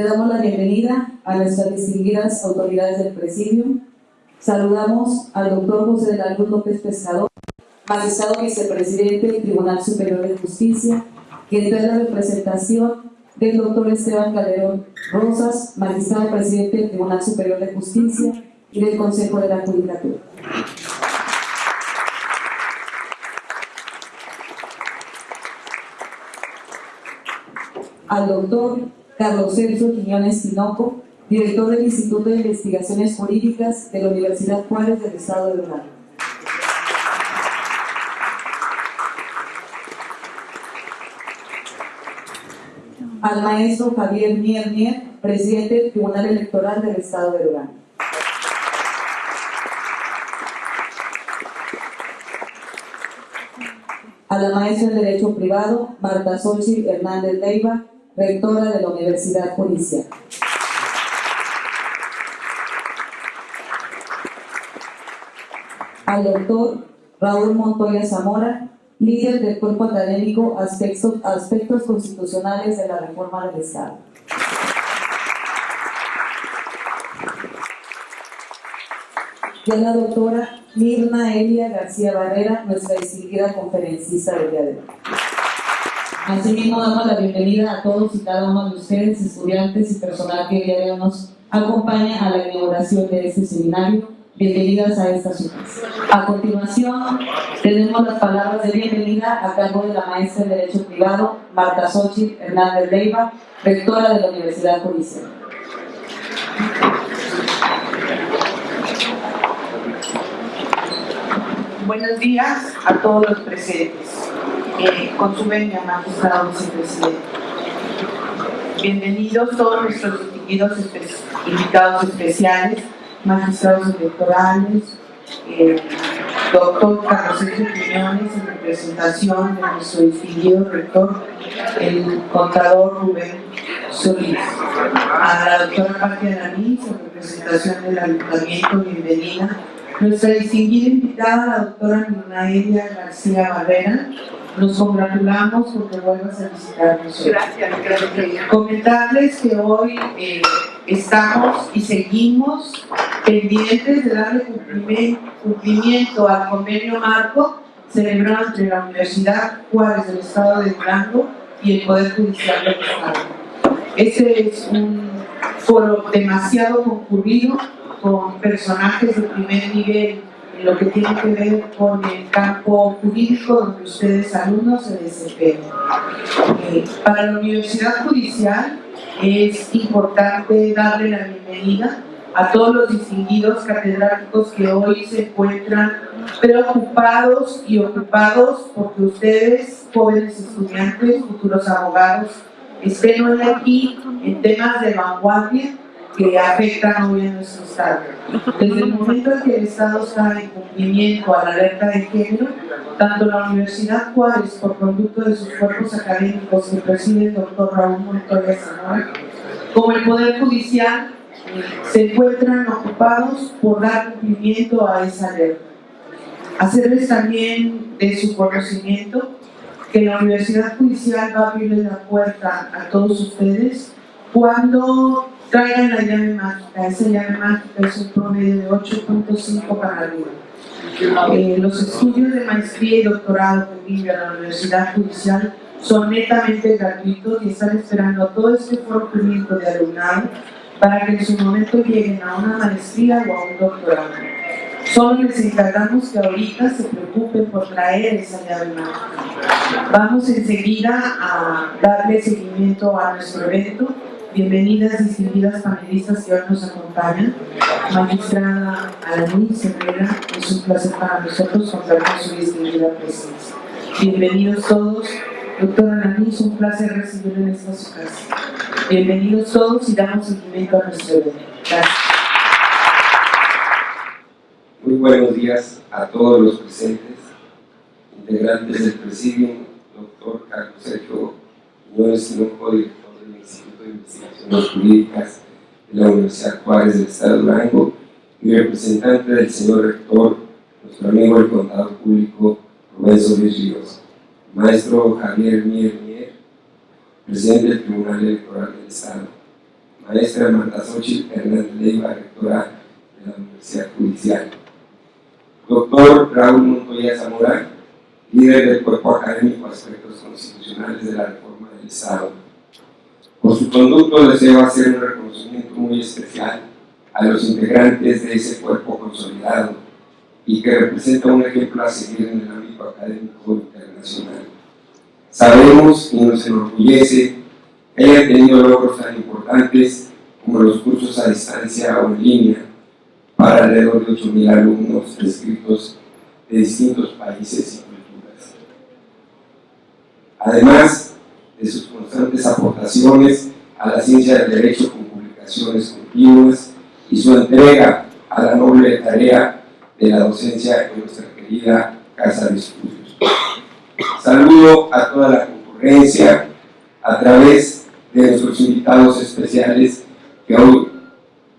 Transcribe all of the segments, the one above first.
Le damos la bienvenida a nuestras distinguidas autoridades del presidio. Saludamos al doctor José de la Luz López Pescador, magistrado vicepresidente del Tribunal Superior de Justicia, quien trae la representación del doctor Esteban Calderón Rosas, magistrado presidente del Tribunal Superior de Justicia y del Consejo de la Judicatura. Al doctor Carlos Sergio Quiñones Tinoco, director del Instituto de Investigaciones Jurídicas de la Universidad Juárez del Estado de Durango. Al maestro Javier Mier Mier, presidente del Tribunal Electoral del Estado de Durango. A la maestra en Derecho Privado, Marta Xochitl Hernández Leiva, rectora de la Universidad Policial. Al doctor Raúl Montoya Zamora, líder del cuerpo académico Aspectos, aspectos Constitucionales de la Reforma del Estado. Y a la doctora Mirna Elia García Barrera, nuestra distinguida conferencista del día de hoy. Asimismo, damos la bienvenida a todos y cada uno de ustedes, estudiantes y personal que hoy nos acompaña a la inauguración de este seminario. Bienvenidas a esta ciudad. A continuación, tenemos las palabras de bienvenida a cargo de la maestra de Derecho Privado, Marta Xochitl Hernández Leiva, rectora de la Universidad Judicial. Buenos días a todos los presentes. Eh, con su venia, magistrado vicepresidente. Bienvenidos todos nuestros distinguidos invitados especiales, magistrados electorales, eh, doctor Carlos Sergio Quiñones en representación de nuestro distinguido rector, el contador Rubén Solís, a la doctora Patia Aramis en representación del ayuntamiento, bienvenida, nuestra distinguida invitada, la doctora Elia García Barrera, nos congratulamos porque vuelvas a visitarnos. Gracias, gracias. Comentarles que hoy eh, estamos y seguimos pendientes de darle cumplimiento al convenio marco celebrado entre la Universidad Juárez del Estado de Durango y el Poder Judicial del Estado. Este es un foro demasiado concurrido con personajes de primer nivel lo que tiene que ver con el campo jurídico donde ustedes alumnos se desempeñan. Eh, para la Universidad Judicial es importante darle la bienvenida a todos los distinguidos catedráticos que hoy se encuentran preocupados y ocupados porque ustedes, jóvenes estudiantes, futuros abogados, estén hoy aquí en temas de vanguardia que afectan hoy a nuestro Estado. Desde el momento en que el Estado en cumplimiento a la alerta de género, tanto la Universidad Juárez, por conducto de sus cuerpos académicos que preside el doctor Raúl Montoya Zamora, como el Poder Judicial, se encuentran ocupados por dar cumplimiento a esa alerta. Hacerles también de su conocimiento que la Universidad Judicial va a abrirle la puerta a todos ustedes cuando traigan la llave mágica. Esa llave mágica es un promedio de 8.5 para arriba. Eh, los estudios de maestría y doctorado que vive la Universidad Judicial son netamente gratuitos y están esperando todo este fortalecimiento de alumnado para que en su momento lleguen a una maestría o a un doctorado. Solo les encargamos que ahorita se preocupen por traer esa llave mágica. Vamos enseguida a darle seguimiento a nuestro evento Bienvenidas, distinguidas panelistas que hoy nos acompañan. Magistrada Alanis Herrera, es un placer para nosotros contar con su distinguida presencia. Bienvenidos todos. Doctora Alanis, un placer recibirla en esta su casa. Bienvenidos todos y damos seguimiento a nuestro evento. Gracias. Muy buenos días a todos los presentes, integrantes del presidium, doctor Carlos Sergio Sinoco, Instituto de Investigaciones Jurídicas de la Universidad Juárez del Estado de Durango y representante del señor rector, nuestro amigo el contador público Rubén Solís Ríos, maestro Javier Mier Mier, presidente del Tribunal Electoral del Estado, maestra Marta Xochitl Hernández Leiva, rectora de la Universidad Judicial. Doctor Raúl Montoya Zamora, líder del cuerpo académico Aspectos Constitucionales de la Reforma del Estado. Por su conducto deseo hacer un reconocimiento muy especial a los integrantes de ese cuerpo consolidado y que representa un ejemplo a seguir en el ámbito académico internacional. Sabemos y nos enorgullece que hayan tenido logros tan importantes como los cursos a distancia o en línea para alrededor de 8.000 alumnos inscritos de distintos países y culturas. Además de sus constantes aportaciones a la ciencia del derecho con publicaciones continuas y su entrega a la noble tarea de la docencia en nuestra querida Casa de Estudios. Saludo a toda la concurrencia a través de nuestros invitados especiales que hoy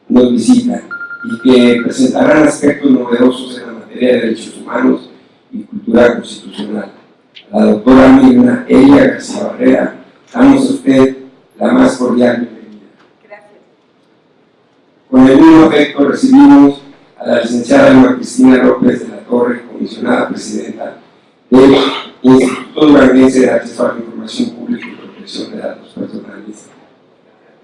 nos visitan y que presentarán aspectos novedosos en la materia de derechos humanos y cultura constitucional. La doctora Mirna Elia García Barrera, damos a usted la más cordial bienvenida. Gracias. Con el mismo afecto recibimos a la licenciada Emma Cristina López de la Torre, comisionada presidenta del Instituto Duranguense de Acceso a la Información Pública y Protección de Datos Personales,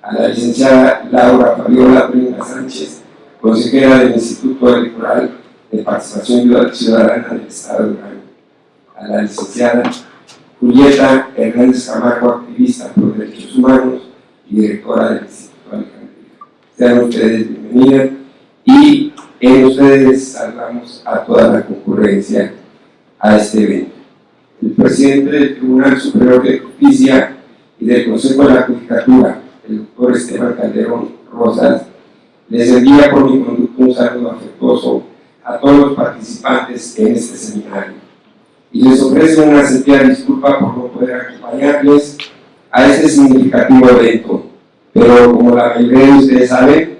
a la licenciada Laura Fabiola Prima Sánchez, consejera del Instituto Electoral de Participación Ciudadana del Estado de Durango, a la licenciada Julieta Hernández Camargo, activista por derechos humanos y directora del Instituto Alejandría. Sean ustedes bienvenidas y en ustedes saludamos a toda la concurrencia a este evento. El presidente del Tribunal Superior de Justicia y del Consejo de la Judicatura, el doctor Esteban Calderón Rosas, les envía por mi conducto un saludo afectuoso a todos los participantes en este seminario y les ofrece una sentida disculpa por no poder acompañarles a este significativo evento, pero como la mayoría de ustedes saben,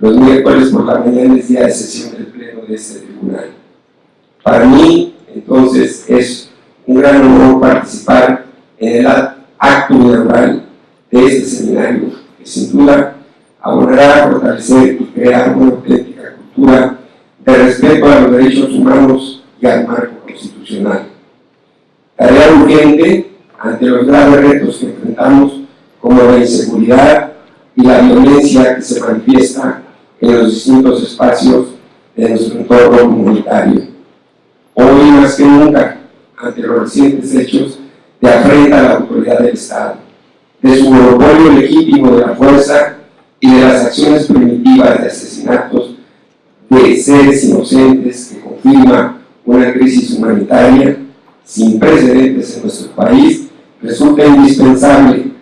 los miércoles por la mañana es día de sesión del pleno de este tribunal. Para mí, entonces, es un gran honor participar en el acto inaugural de este seminario, que sin duda abonará a fortalecer y crear una auténtica cultura de respeto a los derechos humanos y al marco constitucional. Tarea urgente ante los graves retos que enfrentamos como la inseguridad y la violencia que se manifiesta en los distintos espacios de nuestro entorno comunitario. Hoy más que nunca, ante los recientes hechos de afrenta a la autoridad del Estado, de su monopolio legítimo de la fuerza y de las acciones primitivas de asesinatos de seres inocentes que confirma una crisis humanitaria sin precedentes en nuestro país, resulta indispensable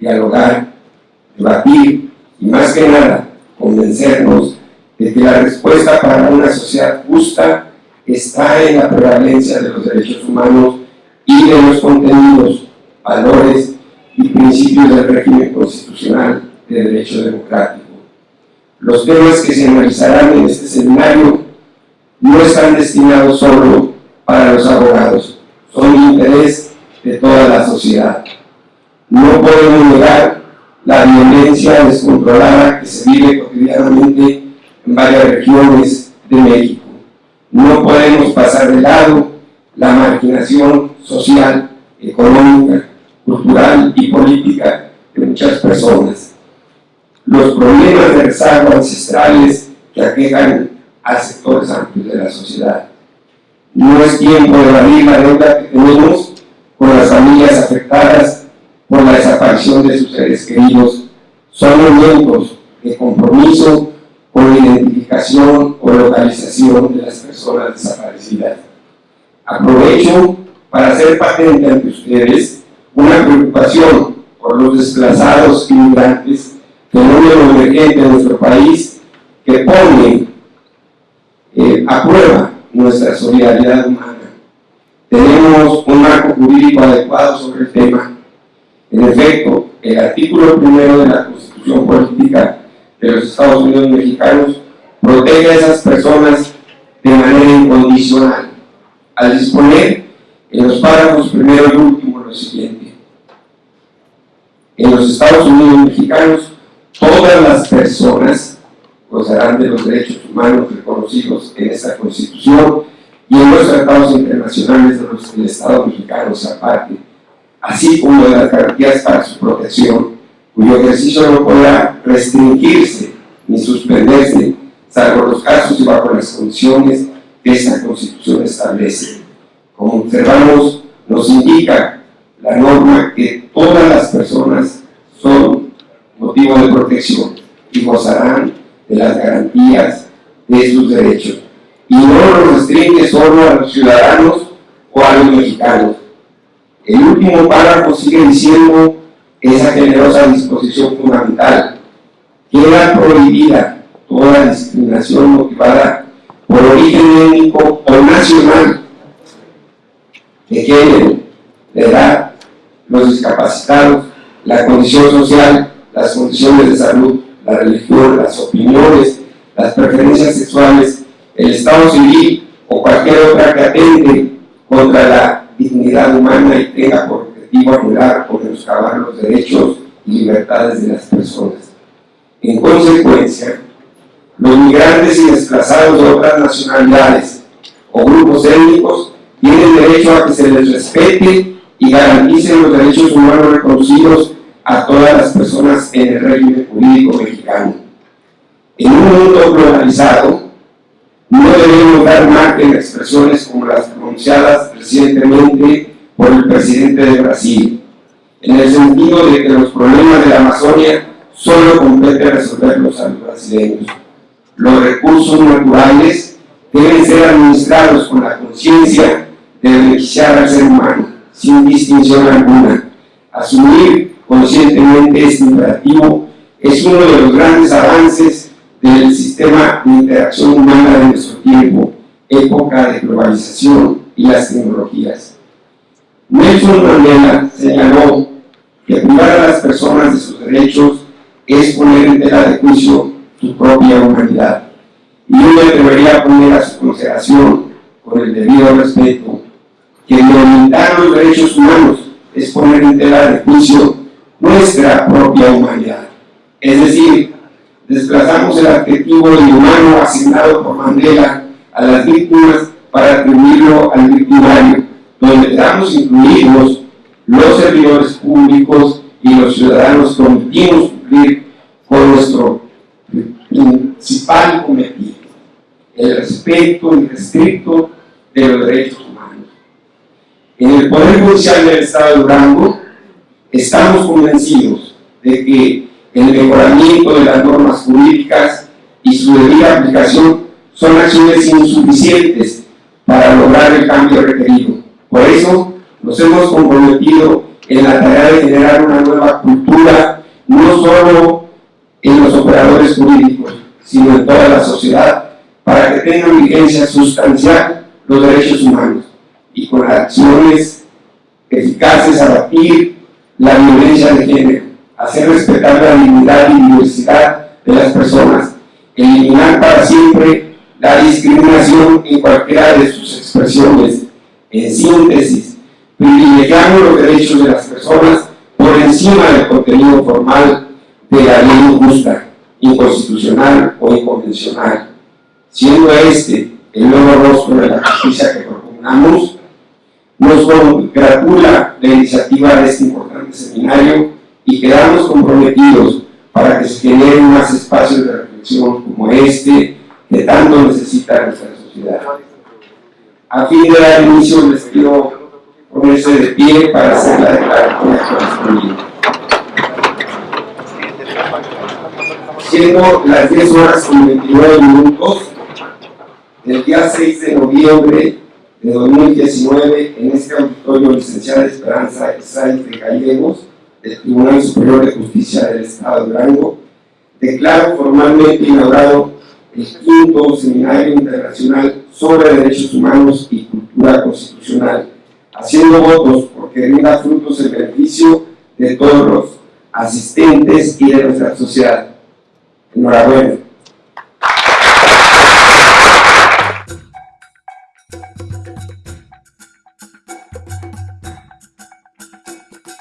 dialogar, debatir y más que nada convencernos de que la respuesta para una sociedad justa está en la prevalencia de los derechos humanos y de los contenidos, valores y principios del régimen constitucional de derecho democrático. Los temas que se analizarán en este seminario no están destinados solo para los abogados, son interés de toda la sociedad. No podemos negar la violencia descontrolada que se vive cotidianamente en varias regiones de México. No podemos pasar de lado la marginación social, económica, cultural y política de muchas personas. Los problemas de rezago ancestrales que aquejan a sectores amplios de la sociedad. No es tiempo de la deuda que tenemos con las familias afectadas por la desaparición de sus seres queridos son momentos de compromiso con la identificación o localización de las personas desaparecidas. Aprovecho para hacer patente ante ustedes una preocupación por los desplazados inmigrantes, fenómeno emergente en nuestro país que pone eh, a prueba nuestra solidaridad humana. Tenemos un marco jurídico adecuado sobre el tema en efecto, el artículo primero de la Constitución Política de los Estados Unidos Mexicanos protege a esas personas de manera incondicional, al disponer en los párrafos primero y último lo siguiente. En los Estados Unidos Mexicanos, todas las personas gozarán de los derechos humanos reconocidos en esta Constitución y en los tratados internacionales de los que el Estado mexicano se aparte, así como de las garantías para su protección, cuyo ejercicio no podrá restringirse ni suspenderse, salvo los casos y bajo las condiciones que esta Constitución establece. Como observamos, nos indica la norma que todas las personas son motivo de protección y gozarán de las garantías de sus derechos. Y no lo restringe solo a los ciudadanos o a los mexicanos. El último párrafo sigue diciendo esa generosa disposición fundamental. Queda prohibida toda discriminación motivada por origen étnico o nacional, de género, de edad, los discapacitados, la condición social, las condiciones de salud, la religión, las opiniones, las preferencias sexuales, el estado civil o cualquier otra que atente contra la dignidad humana y tenga por objetivo anular o menoscabar los derechos y libertades de las personas. En consecuencia, los migrantes y desplazados de otras nacionalidades o grupos étnicos tienen derecho a que se les respete y garanticen los derechos humanos reconocidos a todas las personas en el régimen jurídico mexicano. En un mundo globalizado, no debemos dar margen a expresiones como las pronunciadas recientemente por el presidente de Brasil, en el sentido de que los problemas de la Amazonia solo compete resolverlos a los brasileños. Los recursos naturales deben ser administrados con la conciencia de beneficiar al ser humano, sin distinción alguna. Asumir conscientemente este imperativo es uno de los grandes avances del sistema de interacción humana de nuestro tiempo, época de globalización y las tecnologías. Nelson Mandela señaló que privar a las personas de sus derechos es poner en tela de juicio su propia humanidad. Y yo debería poner a su consideración, con el debido respeto, que limitar los derechos humanos es poner en tela de juicio nuestra propia humanidad. Es decir, desplazamos el adjetivo de humano asignado por Mandela a las víctimas para atribuirlo al victimario, donde estamos incluidos los servidores públicos y los ciudadanos que omitimos cumplir con nuestro principal cometido, el respeto irrestricto de los derechos humanos. En el Poder Judicial del Estado de Durango, Estamos convencidos de que el mejoramiento de las normas jurídicas y su debida aplicación son acciones insuficientes para lograr el cambio requerido. Por eso nos hemos comprometido en la tarea de generar una nueva cultura, no solo en los operadores jurídicos, sino en toda la sociedad, para que tengan vigencia sustancial los derechos humanos y con acciones eficaces a batir la violencia de género, hacer respetar la dignidad y diversidad de las personas, eliminar para siempre la discriminación en cualquiera de sus expresiones. En síntesis, privilegiando los derechos de las personas por encima del contenido formal de la ley injusta, inconstitucional o inconvencional, siendo este el nuevo rostro de la justicia que propugnamos, nos congratula la iniciativa de este importante seminario y quedamos comprometidos para que se generen más espacios de reflexión como este que tanto necesita nuestra sociedad. A fin de dar inicio les pido ponerse de pie para hacer la declaración correspondiente. Siendo las 10 horas con 29 minutos del día 6 de noviembre de 2019 en este auditorio licenciada Esperanza Sáenz de Gallegos del Tribunal Superior de Justicia del Estado de Durango, declaro formalmente inaugurado el quinto Seminario Internacional sobre Derechos Humanos y Cultura Constitucional, haciendo votos porque rinda frutos el beneficio de todos los asistentes y de nuestra sociedad. Enhorabuena.